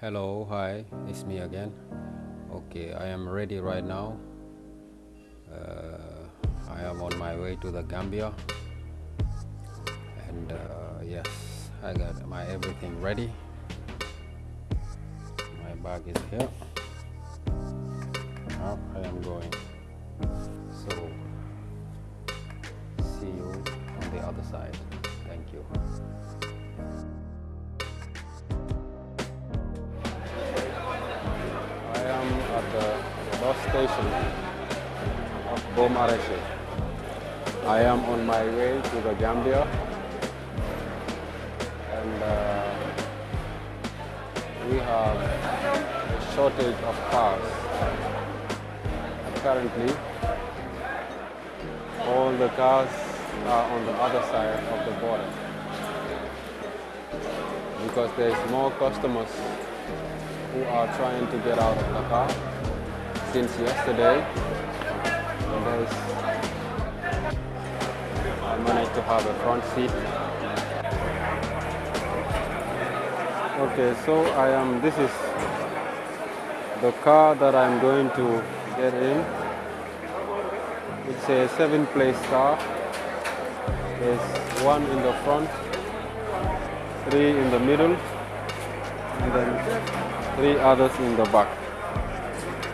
Hello, hi, it's me again. Okay, I am ready right now. Uh, I am on my way to the Gambia, and uh, yes, I got my everything ready. My bag is here. Now I am going. So, see you on the other side. Thank you. Station of Baux Maraîchers. I am on my way to the Gambia and uh, we have a shortage of cars. Currently, all the cars are on the other side of the border because there's more customers who are trying to get out of Dakar since yesterday. And I managed to have a front seat. Okay, so I am, this is the car that I'm going to get in. It's a seven place car. There's one in the front, three in the middle, and then three others in the back.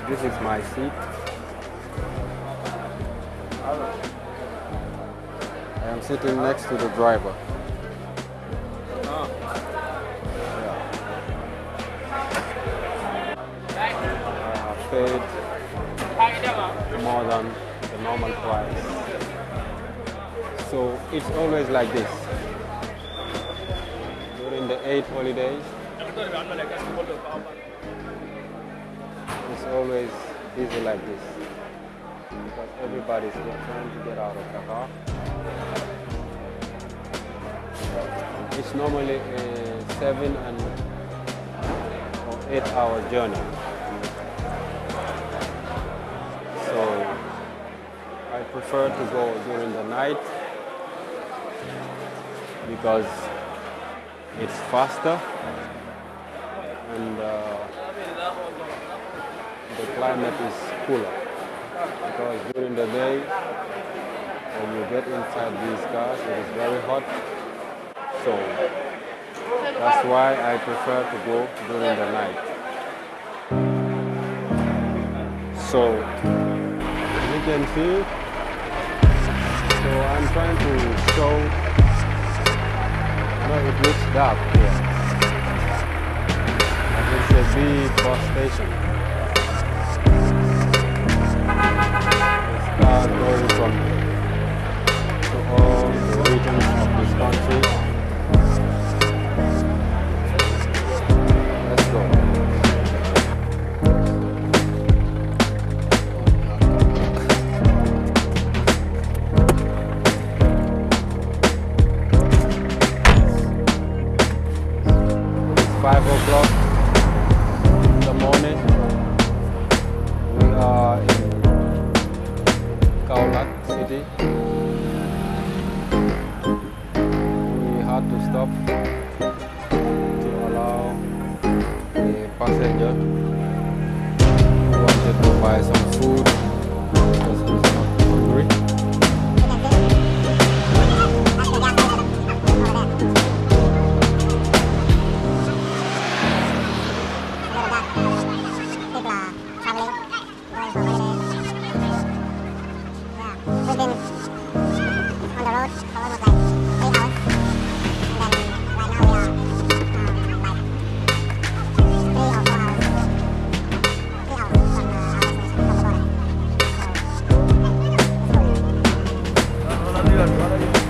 This is my seat. I am sitting next to the driver. I have paid more than the normal price. So it's always like this. During the eight holidays, always easy like this because everybody's trying to get out of Dakar. It's normally a seven and or eight hour journey. So I prefer to go during the night because it's faster and uh, the climate is cooler. Because during the day when you get inside these cars it is very hot. So that's why I prefer to go during the night. So you can see so I'm trying to show no it looks dark here. It's a big bus station. Passenger. Who wanted to buy some food Hello.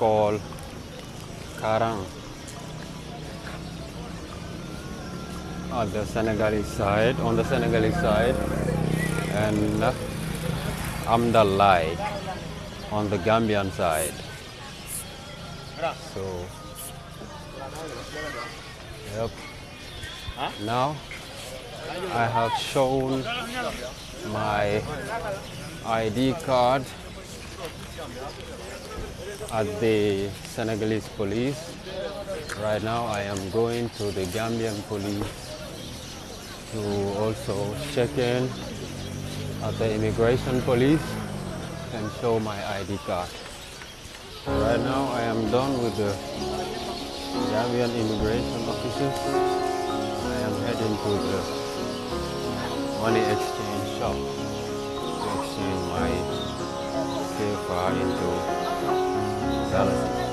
Called Karang. At the Senegalese side, on the Senegalese side, and Amdalai on the Gambian side. So, yep. Now I have shown my ID card at the Senegalese police. Right now I am going to the Gambian police to also check in at the immigration police and show my ID card. Right now I am done with the Gambian immigration officers. I am heading to the money exchange shop to exchange my CFA into dalasis.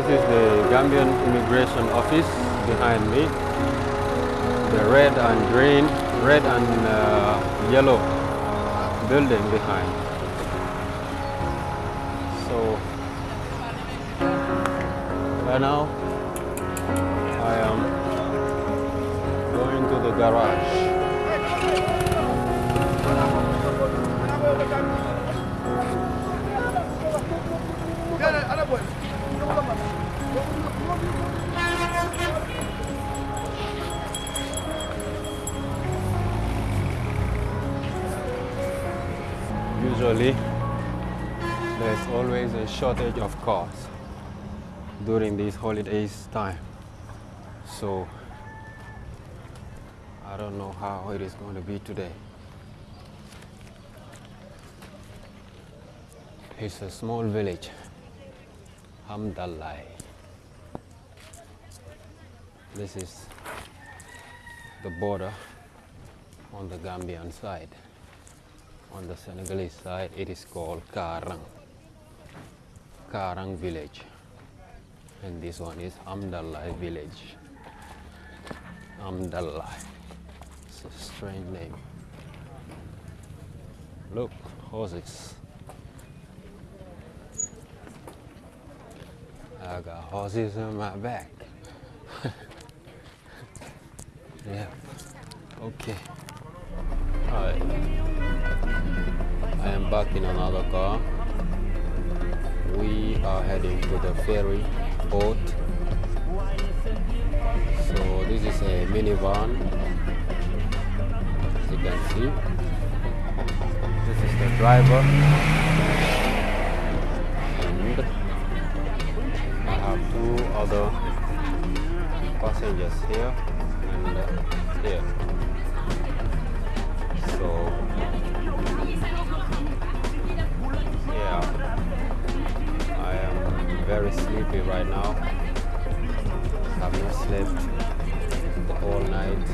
This is the Gambian Immigration Office behind me the red and green, red and uh, yellow building behind. So right now I am going to the garage. Usually there's always a shortage of cars during these holidays time. So I don't know how it is going to be today. It's a small village, Hamdallai. This is the border on the Gambian side. On the Senegalese side, it is called Karang. Karang village. And this one is Amdalai village. Amdalai. It's a strange name. Look, horses. I got horses on my back. yeah. Okay. Alright. I am back in another car. We are heading to the ferry boat. So this is a minivan. As you can see. This is the driver. Other passengers here and uh, here. So yeah, I am very sleepy right now. Have not slept the whole night,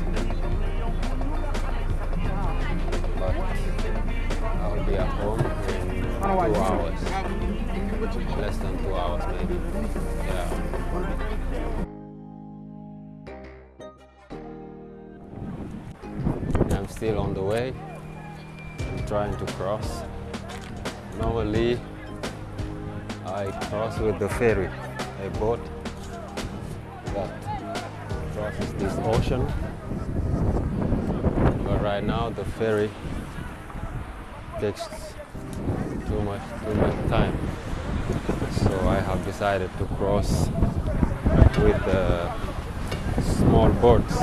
but I'll be at home in two hours, less than two hours maybe. Yeah. I'm still on the way. I'm trying to cross. Normally, I cross with the ferry, a boat that crosses this ocean. But right now the ferry takes too much too much time. So I have decided to cross with the small boats,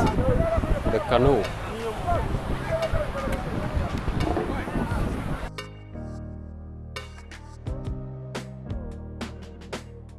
the canoe.